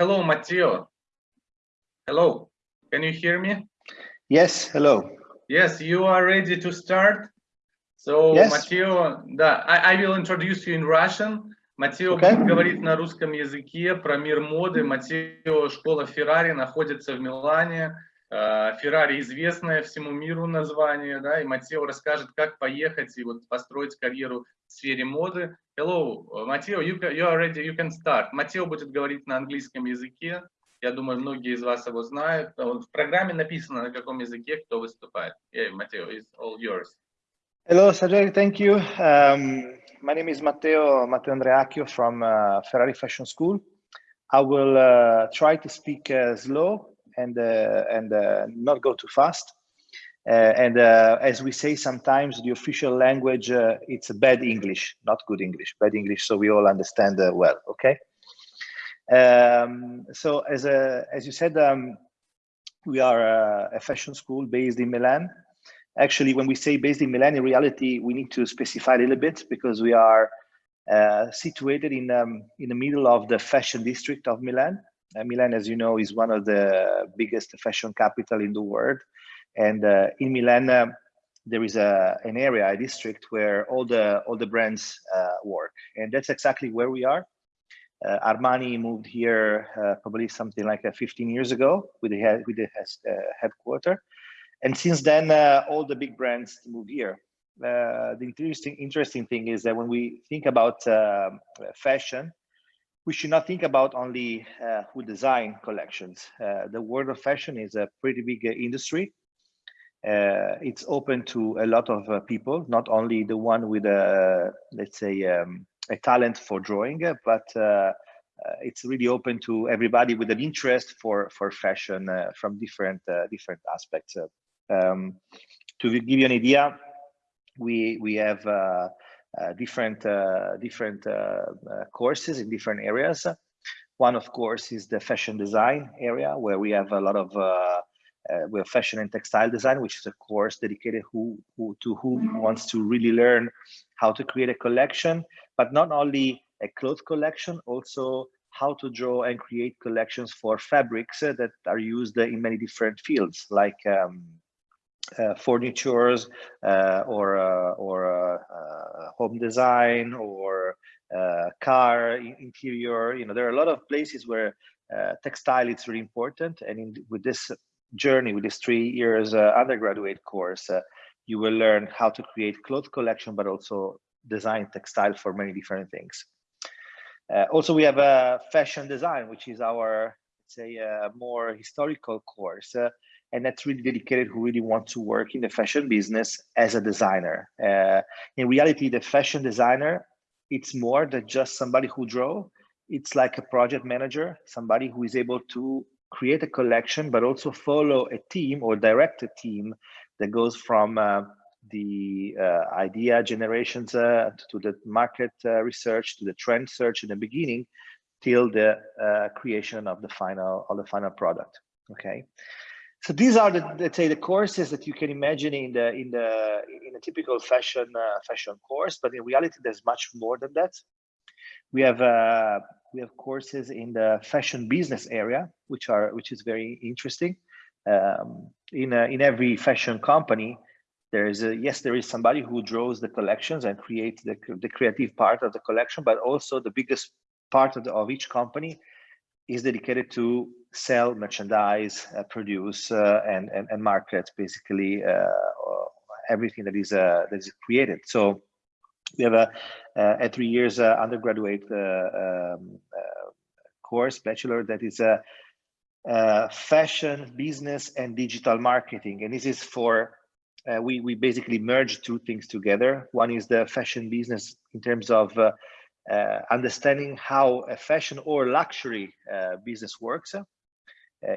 Hello, Matteo. Hello, can you hear me? Yes, hello. Yes, you are ready to start. So, yes. Matteo, да, I, I will introduce you in Russian. Матео okay. будет говорить на русском языке про мир моды. Матео, школа Феррари находится в Милане. Феррари известное всему миру название, да, и Матео расскажет, как поехать и вот построить карьеру сфере моды. Hello, Матео, you, you are ready, you can start. Матео будет говорить на английском языке. Я думаю, многие из вас его знают. В программе написано, на каком языке кто выступает. Yeah, Матео, it's all yours. Hello, Sergey, thank you. Um, my name is Matteo, Matteo Andreacchio from uh, Ferrari Fashion School. I will uh, try to speak uh, slow and uh, and uh, not go too fast. Uh, and as we say sometimes, the official language it's bad English, not good English, bad English, so we all understand well. Okay. Um, so as a, as you said, um, we are a, a fashion school based in Milan. Actually, when we say based in Milan, in reality, we need to specify a little bit because we are uh, situated in um, in the middle of the fashion district of Milan. Uh, Milan, as you know, is one of the biggest fashion capital in the world. And uh, in Milan, uh, there is a, an area, a district where all the, all the brands uh, work. And that's exactly where we are. Uh, Armani moved here uh, probably something like 15 years ago with the, head, with the headquarter. And since then, all the big brands moved here. the interesting, interesting thing is that when we think about fashion, we should not think about only uh, who design collections. Uh, the world of fashion is a pretty big uh, industry. Uh, it's open to a lot of uh, people, not only the one with a, let's say, um, a talent for drawing, but uh, it's really open to everybody with an interest for for fashion from different different aspects. Um, to give you an idea, we we have uh, different uh, different uh, courses in different areas. One, of course, is the fashion design area, where we have a lot of we have fashion and textile design, which is a course dedicated who, who to who wants to really learn how to create a collection, but not only a cloth collection, also how to draw and create collections for fabrics that are used in many different fields, like um, uh, furnitures uh, or uh, or home design or car interior. You know, there are a lot of places where textile is really important. And in, with this journey, with this three years undergraduate course, you will learn how to create cloth collection, but also design textile for many different things. Uh, also, we have a fashion design, which is our, say, a more historical course. Uh, and that's really dedicated who really want to work in the fashion business as a designer. Uh, in reality, the fashion designer, it's more than just somebody who draw. It's like a project manager, somebody who is able to create a collection, but also follow a team or direct a team that goes from uh, the uh, idea generations uh, to the market uh, research to the trend search in the beginning till the uh, creation of the final of the final product. Okay, so these are the let's say the courses that you can imagine in the in the in a typical fashion uh, fashion course, but in reality, there's much more than that. We have uh, we have courses in the fashion business area, which are which is very interesting. Um, in a, in every fashion company, there is a yes, there is somebody who draws the collections and creates the the creative part of the collection, but also the biggest part of, the, of each company is dedicated to sell merchandise, uh, produce, uh, and, and, and market basically uh, everything that is that is created. So we have a, a three years undergraduate um, course, bachelor, that is a uh, fashion, business, and digital marketing. And this is for, uh, we, we basically merge two things together. One is the fashion business in terms of uh, understanding how a fashion or luxury business works. Uh,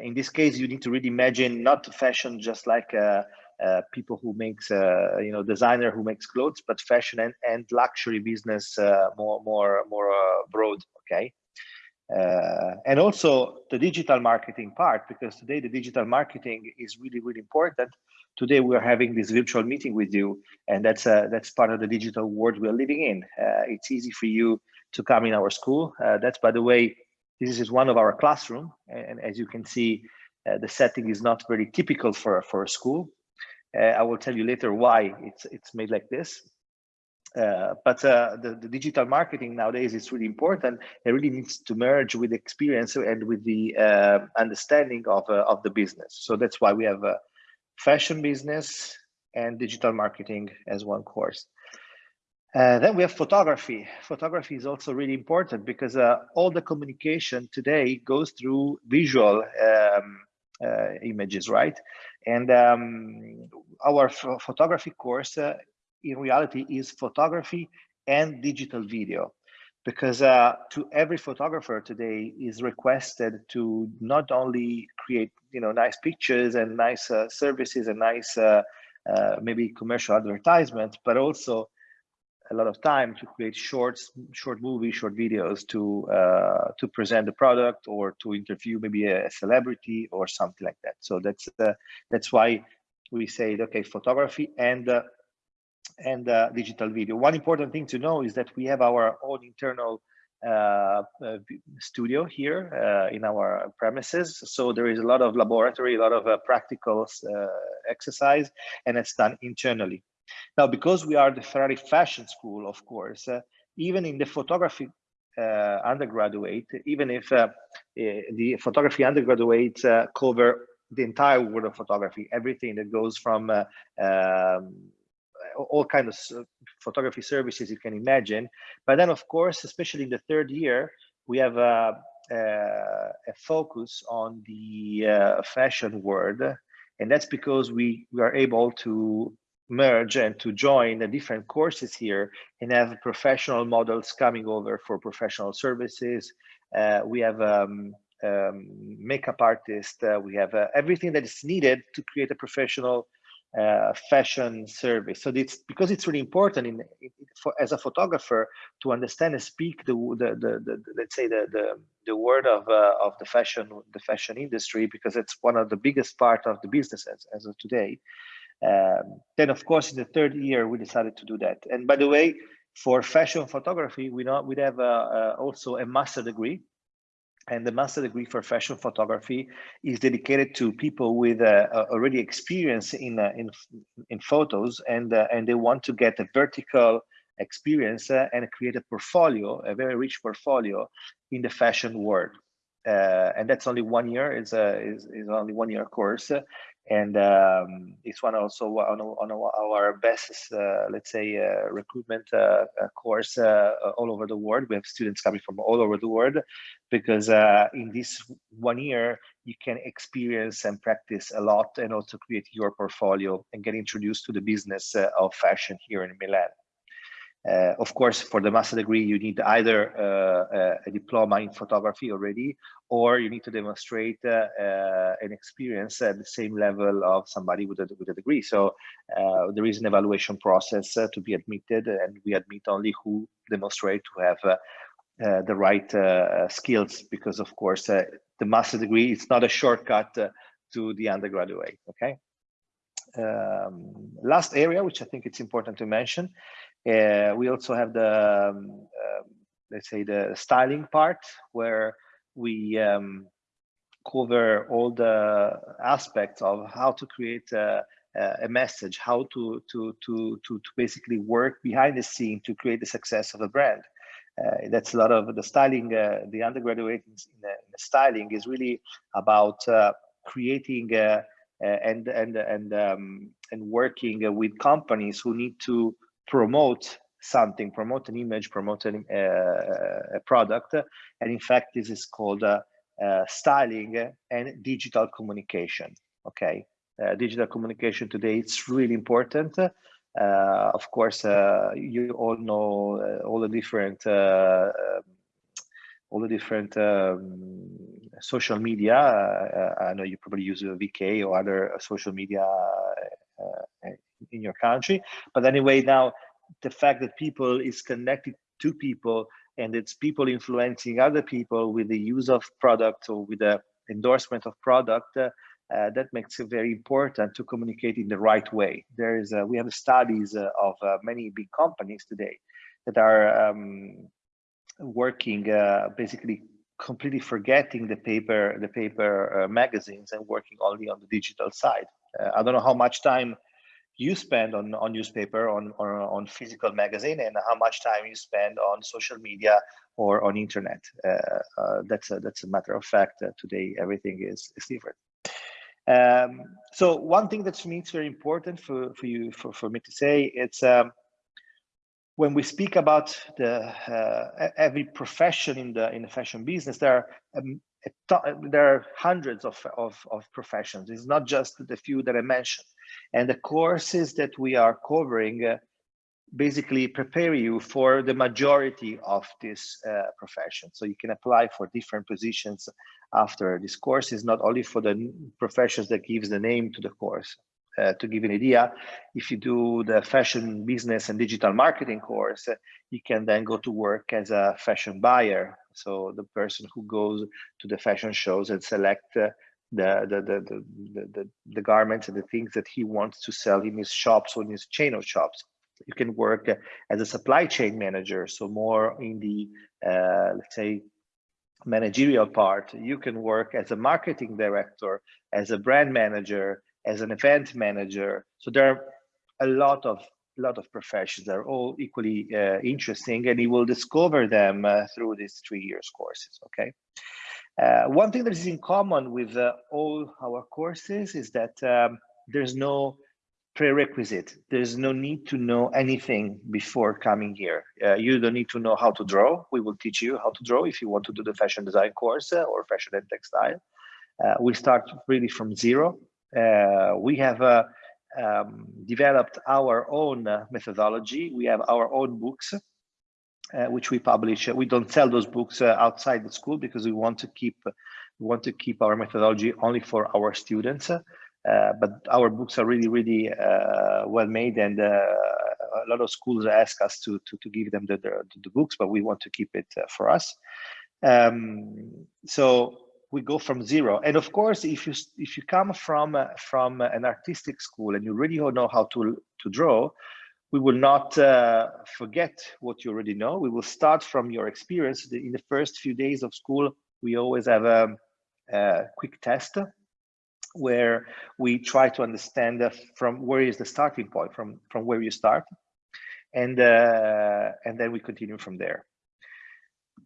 in this case, you need to really imagine not fashion just like uh, uh, people who makes you know designer who makes clothes, but fashion and, and luxury business more more more broad. Okay. Uh, and also the digital marketing part because today the digital marketing is really really important today we're having this virtual meeting with you and that's uh, that's part of the digital world we're living in uh, it's easy for you to come in our school that's by the way this is one of our classroom, and as you can see, uh, the setting is not very typical for for a school. Uh, I will tell you later why it's it's made like this. Uh, but uh, the, the, digital marketing nowadays is really important. It really needs to merge with experience and with the uh, understanding of, uh, of the business. So that's why we have a fashion business and digital marketing as one course. Uh, then we have photography. Photography is also really important because all the communication today goes through visual um, images, right? And um, our photography course in reality is photography and digital video because uh, to every photographer today is requested to not only create you know nice pictures and nice uh, services and nice uh, uh maybe commercial advertisements but also a lot of time to create shorts short movies short videos to uh, to present the product or to interview maybe a, celebrity or something like that so that's uh, that's why we say okay photography and and uh, digital video. One important thing to know is that we have our own internal uh, uh, studio here uh, in our premises. So there is a lot of laboratory, a lot of uh, practical uh, exercise, and it's done internally. Now, because we are the Ferrari Fashion School, of course, uh, even in the photography uh, undergraduate, even if uh, eh, the photography undergraduate cover the entire world of photography, everything that goes from um, all kinds of photography services you can imagine. But then, of course, especially in the third year, we have a, a, a focus on the uh, fashion world. And that's because we, we are able to merge and to join the different courses here and have professional models coming over for professional services. Uh, we have um, um, makeup artist, uh, we have uh, everything that is needed to create a professional uh, fashion service. So it's because it's really important in, in, for, as a photographer to understand and speak the the, the, the let's say the the, the word of uh, of the fashion the fashion industry because it's one of the biggest part of the business as, as of today. Um, then of course in the third year we decided to do that. And by the way, for fashion photography, we know we have uh, uh also a master degree. And the master degree for fashion photography is dedicated to people with uh, already experience in uh, in in photos. And uh, and they want to get a vertical experience uh, and create a portfolio a very rich portfolio in the fashion world uh, and that's only one year is a is, is only one year course and um, it's one also on, on our best, uh, let's say, uh, recruitment uh, uh course uh, all over the world. We have students coming from all over the world because uh, in this one year, you can experience and practice a lot and also create your portfolio and get introduced to the business of fashion here in Milan. Uh, of course, for the master degree, you need either uh, a diploma in photography already, or you need to demonstrate uh, uh an experience at the same level of somebody with a, with a degree. So uh, there is an evaluation process uh, to be admitted, and we admit only who demonstrate to have the right skills, because of course, the master degree is not a shortcut to the undergraduate, okay? Um, last area, which I think it's important to mention, uh, we also have the, um, uh, let's say, the styling part where we um, cover all the aspects of how to create a, a message, how to, to, to, to, to basically work behind the scene to create the success of a brand. Uh, that's a lot of the styling, uh, the undergraduate in, in, in, styling is really about uh, creating uh, and and and um, and working with companies who need to promote something, promote an image, promote an, uh, a product. And in fact, this is called uh, uh, styling and digital communication. Okay, uh, digital communication today, it's really important. Uh, of course, uh, you all know all the different um, all the different um, social media. I know you probably use VK or other social media in your country. But anyway, now the fact that people is connected to people and it's people influencing other people with the use of product or with the endorsement of product, uh, uh, that makes it very important to communicate in the right way. There is, we have studies uh, of uh, many big companies today that are um, working uh, basically completely forgetting the paper the paper uh, magazines and working only on the digital side. Uh, I don't know how much time you spend on on newspaper on or on physical magazine and how much time you spend on social media or on internet. Uh, uh, that's a that's a matter of fact. today everything is is different. Um, so one thing that for me it's very important for for you for for me to say it's. Um, when we speak about the uh, every profession in the in the fashion business, there are um, there are hundreds of, of, of professions. It's not just the few that I mentioned. And the courses that we are covering uh, basically prepare you for the majority of this uh, profession. So you can apply for different positions after this course is not only for the professions that gives the name to the course, uh, to give an idea, if you do the fashion business and digital marketing course, you can then go to work as a fashion buyer. So the person who goes to the fashion shows and select uh, the, the, the, the, the, the, garments and the things that he wants to sell in his shops or in his chain of shops. You can work uh, as a supply chain manager, so more in the, uh, let's say, managerial part. You can work as a marketing director, as a brand manager, as an event manager. So there are a lot of lot of professions that are all equally uh, interesting, and you will discover them uh, through these three years courses. Okay. Uh, one thing that is in common with uh, all our courses is that um, there's no prerequisite. There's no need to know anything before coming here. Uh, you don't need to know how to draw. We will teach you how to draw if you want to do the fashion design course uh, or fashion and textile. we start really from zero uh, we have uh, um, developed our own uh, methodology. We have our own books, which we publish. We don't sell those books outside the school because we want to keep we want to keep our methodology only for our students. Uh, but our books are really, really uh, well made, and uh, a lot of schools ask us to to, to give them the, the, the books, but we want to keep it for us. Um, so we go from zero. And of course, if you if you come from uh, from an artistic school and you really know how to to draw, we will not uh, forget what you already know. We will start from your experience. In the first few days of school, we always have a, a quick test where we try to understand uh, from where is the starting point, from from where you start, and uh, and then we continue from there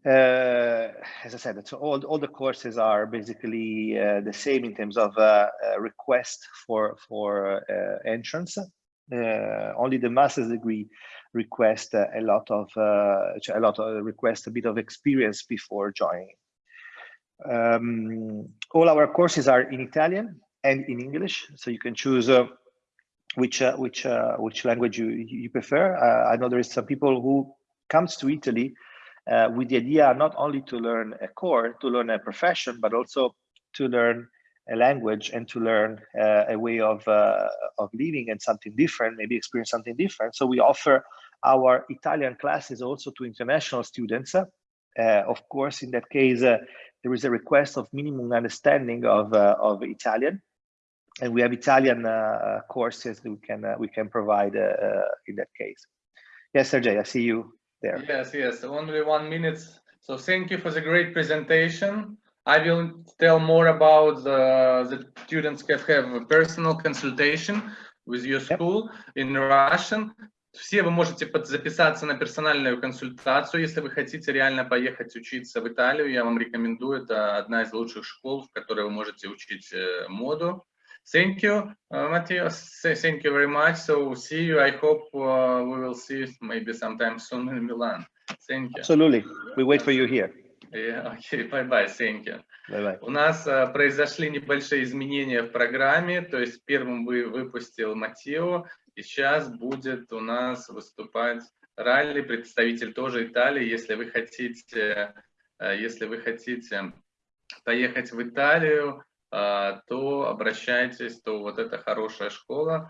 uh, as I said, so all, all the courses are basically uh, the same in terms of uh, uh request for for uh, entrance. Uh, only the master's degree request a lot of a lot of request a bit of experience before joining. Um, all our courses are in Italian and in English, so you can choose which which which language you you prefer. I know there is some people who comes to Italy uh, with the idea not only to learn a core, to learn a profession, but also to learn a language and to learn uh, a way of uh, of living and something different, maybe experience something different. So we offer our Italian classes also to international students. Uh, of course, in that case, uh, there is a request of minimum understanding of uh, of Italian, and we have Italian courses that we can we can provide in that case. Yes, Sergey, I see you there. Yes, yes, only one minute. So thank you for the great presentation. I will tell more about the, the students can have a personal consultation with your school yep. in Russian. Все вы можете записаться на персональную консультацию, если вы хотите реально поехать учиться в Италию. Я вам рекомендую. Это одна из лучших школ, в которой вы можете учить моду. Thank you, uh, Matthias. Thank you very much. So see you. I hope uh, we will see maybe sometime soon in Milan. Thank you. Absolutely. We wait for you here. Yeah, okay, bye-bye, thank you. Bye -bye. У нас uh, произошли небольшие изменения в программе, то есть первым вы выпустил Матео, и сейчас будет у нас выступать Ралли, представитель тоже Италии. Если вы хотите, uh, если вы хотите поехать в Италию, то обращайтесь, то вот это хорошая школа.